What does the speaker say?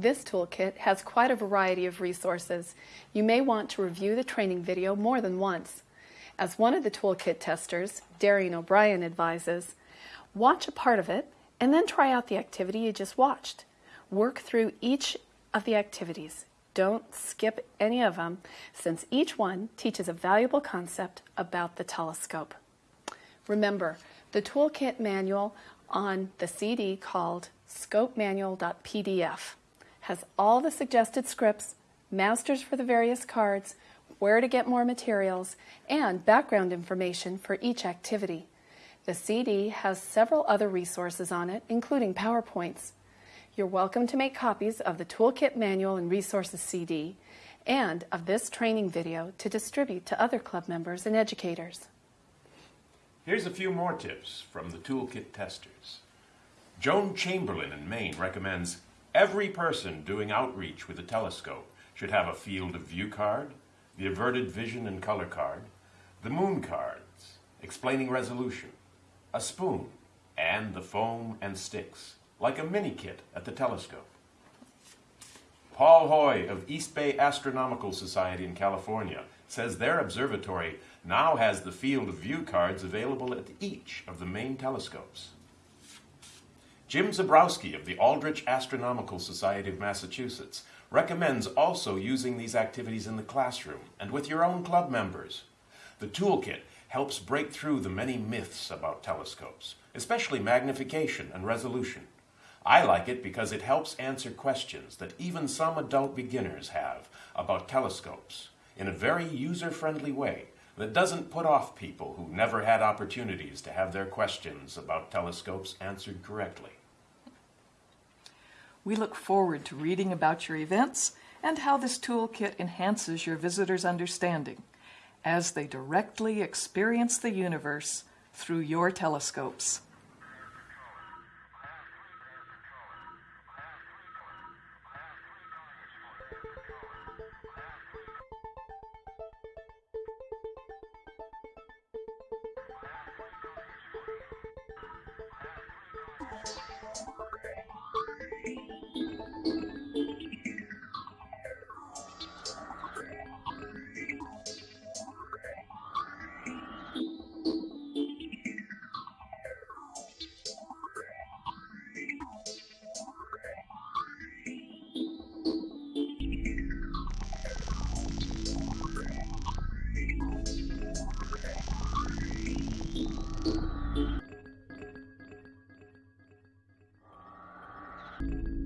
This toolkit has quite a variety of resources. You may want to review the training video more than once. As one of the toolkit testers, Darian O'Brien advises, watch a part of it and then try out the activity you just watched. Work through each of the activities. Don't skip any of them since each one teaches a valuable concept about the telescope. Remember, the toolkit manual on the CD called scopemanual.pdf has all the suggested scripts, masters for the various cards, where to get more materials, and background information for each activity. The CD has several other resources on it, including PowerPoints. You're welcome to make copies of the Toolkit Manual and Resources CD and of this training video to distribute to other club members and educators. Here's a few more tips from the Toolkit testers. Joan Chamberlain in Maine recommends every person doing outreach with a telescope should have a field of view card, the averted vision and color card, the moon cards, explaining resolution, a spoon, and the foam and sticks like a mini kit at the telescope. Paul Hoy of East Bay Astronomical Society in California says their observatory now has the field of view cards available at each of the main telescopes. Jim Zabrowski of the Aldrich Astronomical Society of Massachusetts recommends also using these activities in the classroom and with your own club members. The toolkit helps break through the many myths about telescopes, especially magnification and resolution. I like it because it helps answer questions that even some adult beginners have about telescopes in a very user-friendly way that doesn't put off people who never had opportunities to have their questions about telescopes answered correctly. We look forward to reading about your events and how this toolkit enhances your visitors' understanding as they directly experience the universe through your telescopes. Bye.